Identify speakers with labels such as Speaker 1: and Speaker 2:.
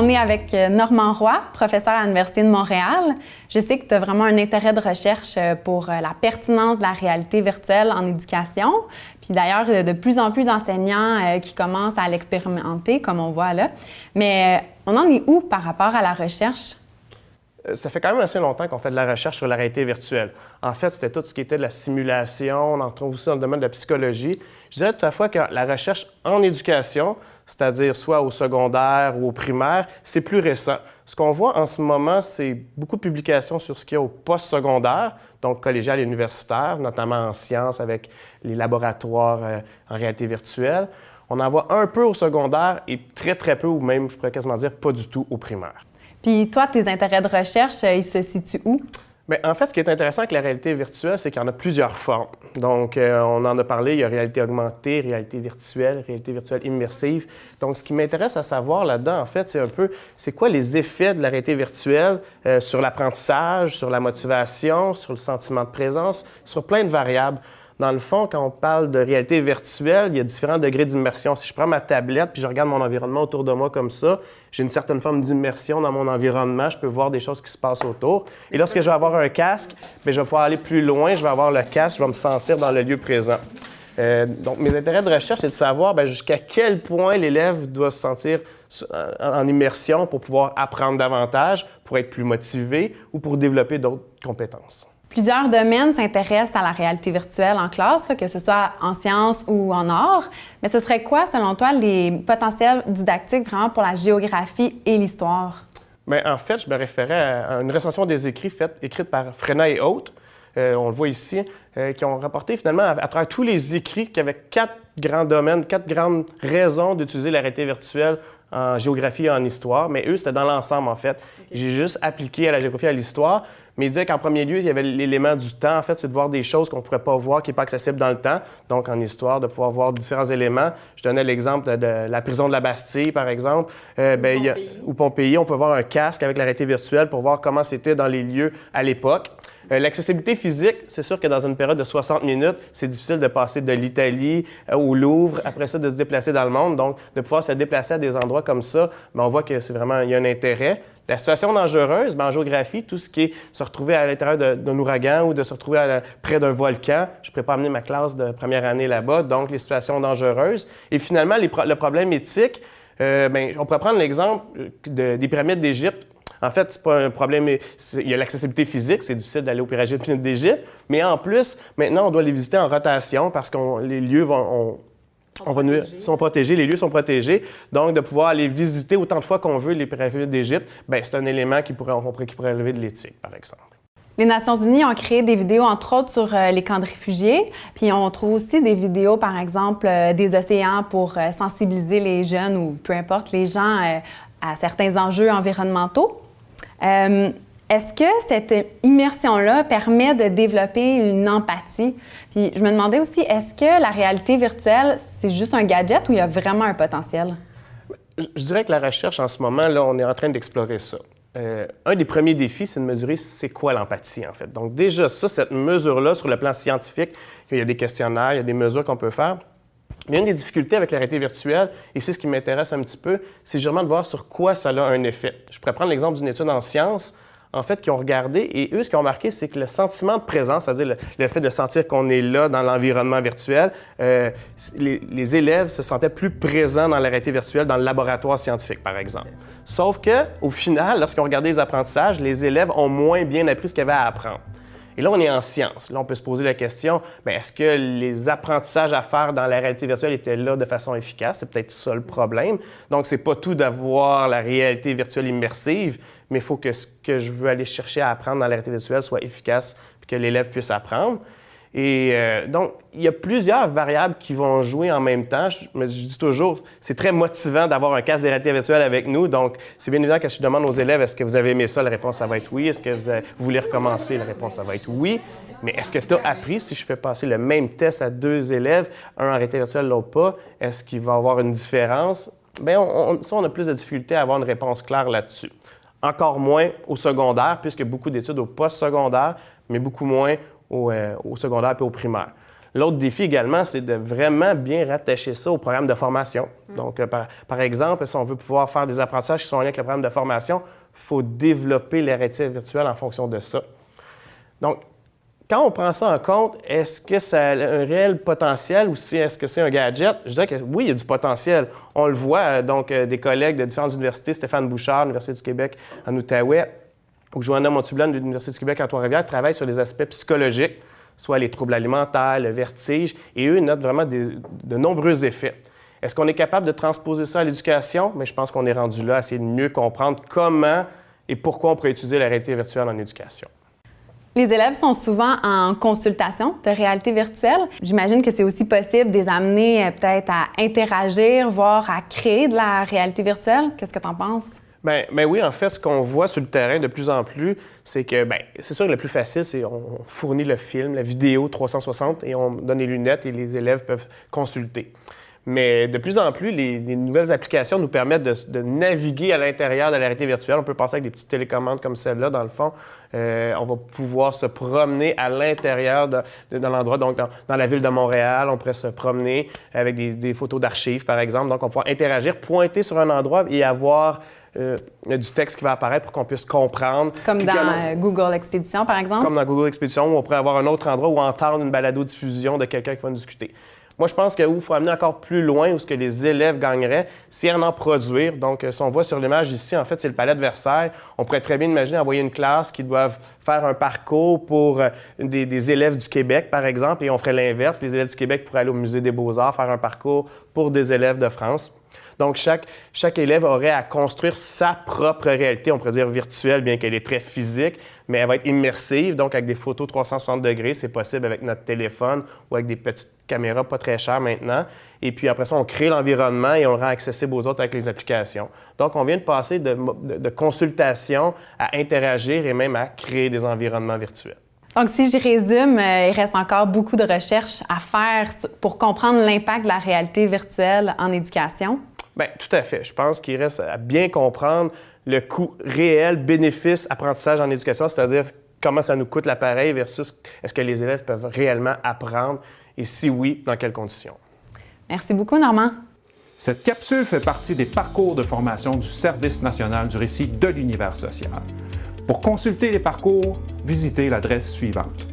Speaker 1: On est avec euh, Normand Roy, professeur à l'Université de Montréal. Je sais que tu as vraiment un intérêt de recherche euh, pour euh, la pertinence de la réalité virtuelle en éducation. Puis d'ailleurs, de plus en plus d'enseignants qui commencent à l'expérimenter, comme on voit là. Mais on en est où par rapport à la recherche?
Speaker 2: Ça fait quand même assez longtemps qu'on fait de la recherche sur la réalité virtuelle. En fait, c'était tout ce qui était de la simulation, on en trouve aussi dans le domaine de la psychologie. Je dirais tout à fois que la recherche en éducation, c'est-à-dire soit au secondaire ou au primaire, c'est plus récent. Ce qu'on voit en ce moment, c'est beaucoup de publications sur ce qu'il y a au post-secondaire, donc collégial et universitaire, notamment en sciences avec les laboratoires euh, en réalité virtuelle. On en voit un peu au secondaire et très, très peu, ou même, je pourrais quasiment dire, pas du tout au primaire.
Speaker 1: Puis toi, tes intérêts de recherche, euh, ils se situent où?
Speaker 2: Bien, en fait, ce qui est intéressant avec la réalité virtuelle, c'est qu'il y en a plusieurs formes. Donc, euh, on en a parlé, il y a réalité augmentée, réalité virtuelle, réalité virtuelle immersive. Donc, ce qui m'intéresse à savoir là-dedans, en fait, c'est un peu, c'est quoi les effets de la réalité virtuelle euh, sur l'apprentissage, sur la motivation, sur le sentiment de présence, sur plein de variables. Dans le fond, quand on parle de réalité virtuelle, il y a différents degrés d'immersion. Si je prends ma tablette puis je regarde mon environnement autour de moi comme ça, j'ai une certaine forme d'immersion dans mon environnement. Je peux voir des choses qui se passent autour. Et lorsque je vais avoir un casque, bien, je vais pouvoir aller plus loin. Je vais avoir le casque, je vais me sentir dans le lieu présent. Euh, donc, mes intérêts de recherche, c'est de savoir ben, jusqu'à quel point l'élève doit se sentir en immersion pour pouvoir apprendre davantage, pour être plus motivé ou pour développer d'autres compétences.
Speaker 1: Plusieurs domaines s'intéressent à la réalité virtuelle en classe, que ce soit en sciences ou en arts. Mais ce serait quoi, selon toi, les potentiels didactiques vraiment pour la géographie et l'histoire?
Speaker 2: Bien, en fait, je me référais à une recension des écrits faite, écrite par Frenat et autres, euh, on le voit ici, euh, qui ont rapporté finalement à, travers tous les écrits qu'il y avait quatre grands domaines, quatre grandes raisons d'utiliser la réalité virtuelle en géographie et en histoire, mais eux, c'était dans l'ensemble, en fait. J'ai juste appliqué à la géographie et à l'histoire, mais il disait qu'en premier lieu, il y avait l'élément du temps. En fait, c'est de voir des choses qu'on ne pourrait pas voir, qui n'est pas accessible dans le temps. Donc, en histoire, de pouvoir voir différents éléments. Je donnais l'exemple de, la prison de la Bastille, par exemple. Euh, ou, ben, Pompéi. ou Pompéi. On peut voir un casque avec la réalité virtuelle pour voir comment c'était dans les lieux à l'époque. Euh, l'accessibilité physique, c'est sûr que dans une période de 60 minutes, c'est difficile de passer de l'Italie euh, au Louvre, après ça de se déplacer dans le monde. Donc, de pouvoir se déplacer à des endroits comme ça, bien, on voit que c'est vraiment, il y a un intérêt. La situation dangereuse, bien, en géographie, tout ce qui est se retrouver à l'intérieur d'un ouragan ou de se retrouver près d'un volcan, je ne pourrais pas amener ma classe de première année là-bas, donc les situations dangereuses. Et finalement, le problème éthique, euh, bien, on pourrait prendre l'exemple des pyramides d'Égypte. En fait, c'est pas un problème. Il y a l'accessibilité physique, c'est difficile d'aller aux pyramides d'Égypte, mais en plus, maintenant, on doit les visiter en rotation parce que les lieux vont, on va nous, sont protégés, les lieux sont protégés. Donc, de pouvoir aller visiter autant de fois qu'on veut les pyramides d'Égypte, ben, c'est un élément qui pourrait, qui pourrait élever de l'éthique, par exemple.
Speaker 1: Les Nations unies ont créé des vidéos, entre autres, sur euh, les camps de réfugiés. Puis on trouve aussi des vidéos, par exemple, euh, des océans pour euh, sensibiliser les jeunes ou peu importe les gens à certains enjeux environnementaux. Est-ce que cette immersion-là permet de développer une empathie? Puis je me demandais aussi, est-ce que la réalité virtuelle, c'est juste un gadget ou il y a vraiment un potentiel?
Speaker 2: Je dirais que la recherche en ce moment, là, on est en train d'explorer ça. Euh, un des premiers défis, c'est de mesurer c'est quoi l'empathie, en fait. Donc déjà, ça, cette mesure-là, sur le plan scientifique, il y a des questionnaires, il y a des mesures qu'on peut faire. Mais une des difficultés avec la réalité virtuelle, et c'est ce qui m'intéresse un petit peu, c'est vraiment de voir sur quoi ça a un effet. Je pourrais prendre l'exemple d'une étude en sciences en fait, qui ont regardé. Et eux, ce qu'ils ont remarqué, c'est que le sentiment de présence, c'est-à-dire le, fait de sentir qu'on est là dans l'environnement virtuel, euh, les, élèves se sentaient plus présents dans la réalité virtuelle dans le laboratoire scientifique, par exemple. Sauf que, au final, lorsqu'on regardait les apprentissages, les élèves ont moins bien appris ce qu'il y avait à apprendre. Et là, on est en science. Là, on peut se poser la question, mais est-ce que les apprentissages à faire dans la réalité virtuelle étaient là de façon efficace? C'est peut-être ça le problème. Donc, c'est pas tout d'avoir la réalité virtuelle immersive, mais il faut que ce que je veux aller chercher à apprendre dans la réalité virtuelle soit efficace et que l'élève puisse apprendre. Et euh, donc, il y a plusieurs variables qui vont jouer en même temps. Je, je dis toujours, c'est très motivant d'avoir un casque de réalité virtuelle avec nous. Donc, c'est bien évident que je demande aux élèves, est-ce que vous avez aimé ça? La réponse, ça va être oui. Est-ce que vous, voulez recommencer? La réponse, ça va être oui. Mais est-ce que tu as appris, si je fais passer le même test à deux élèves, un en réalité virtuelle, l'autre pas, est-ce qu'il va y avoir une différence? Bien, ça, on a plus de difficulté à avoir une réponse claire là-dessus. Encore moins au secondaire, puisque beaucoup d'études au post-secondaire, mais beaucoup moins au, euh, au secondaire et au primaire. L'autre défi également, c'est de vraiment bien rattacher ça au programme de formation. Donc, euh, par, exemple, si on veut pouvoir faire des apprentissages qui sont en avec le programme de formation, il faut développer les réalités virtuelles en fonction de ça. Donc, quand on prend ça en compte, est-ce que ça a un réel potentiel ou est-ce que c'est un gadget? Je dirais que oui, il y a du potentiel. On le voit, euh, donc, des collègues de différentes universités, Stéphane Bouchard, l'Université du Québec en Outaouais, ou Joanna Montublan de l'Université du Québec à Trois-Rivières, travaillent sur les aspects psychologiques, soit les troubles alimentaires, le vertige, et eux notent vraiment de nombreux effets. Est-ce qu'on est capable de transposer ça à l'éducation? Mais je pense qu'on est rendu là à essayer de mieux comprendre comment et pourquoi on pourrait utiliser la réalité virtuelle en éducation.
Speaker 1: Les élèves sont souvent en consultation de réalité virtuelle. J'imagine que c'est aussi possible de les amener euh, peut-être à interagir, voire à créer de la réalité virtuelle. Qu'est-ce que tu en penses?
Speaker 2: Bien, ben oui, en fait, ce qu'on voit sur le terrain de plus en plus, c'est que, bien, c'est sûr que le plus facile, c'est on fournit le film, la vidéo 360 et on donne les lunettes et les élèves peuvent consulter. Mais de plus en plus, les, nouvelles applications nous permettent de, naviguer à l'intérieur de la réalité virtuelle. On peut passer avec des petites télécommandes comme celle-là, dans le fond. Euh, on va pouvoir se promener à l'intérieur de, l'endroit. Donc, dans, la ville de Montréal, on pourrait se promener avec des, photos d'archives, par exemple. Donc, on va pouvoir interagir, pointer sur un endroit et avoir euh, du texte qui va apparaître pour qu'on puisse comprendre.
Speaker 1: Comme dans euh, Google Expédition, par exemple?
Speaker 2: Comme dans Google Expédition, où on pourrait avoir un autre endroit où entendre une balado-diffusion de quelqu'un qui va nous discuter. Moi, je pense qu'il faut amener encore plus loin où ce que les élèves gagneraient, c'est en en produire. Donc, euh, si on voit sur l'image ici, en fait, c'est le palais de Versailles. On pourrait très bien imaginer envoyer une classe qui doivent faire un parcours pour euh, des, élèves du Québec, par exemple, et on ferait l'inverse. Les élèves du Québec pourraient aller au Musée des beaux-arts, faire un parcours pour des élèves de France. Donc, chaque, chaque élève aurait à construire sa propre réalité, on pourrait dire virtuelle, bien qu'elle est très physique, mais elle va être immersive, donc avec des photos 360 degrés, c'est possible avec notre téléphone ou avec des petites caméras pas très chères maintenant. Et puis après ça, on crée l'environnement et on le rend accessible aux autres avec les applications. Donc, on vient de passer de, de consultation à interagir et même à créer des environnements virtuels.
Speaker 1: Donc, si je résume, euh, il reste encore beaucoup de recherches à faire pour comprendre l'impact de la réalité virtuelle en éducation.
Speaker 2: Bien, tout à fait. Je pense qu'il reste à bien comprendre le coût réel, bénéfice, apprentissage en éducation, c'est-à-dire comment ça nous coûte l'appareil versus est-ce que les élèves peuvent réellement apprendre et si oui, dans quelles conditions.
Speaker 1: Merci beaucoup, Normand.
Speaker 3: Cette capsule fait partie des parcours de formation du Service national du récit de l'univers social. Pour consulter les parcours, visitez l'adresse suivante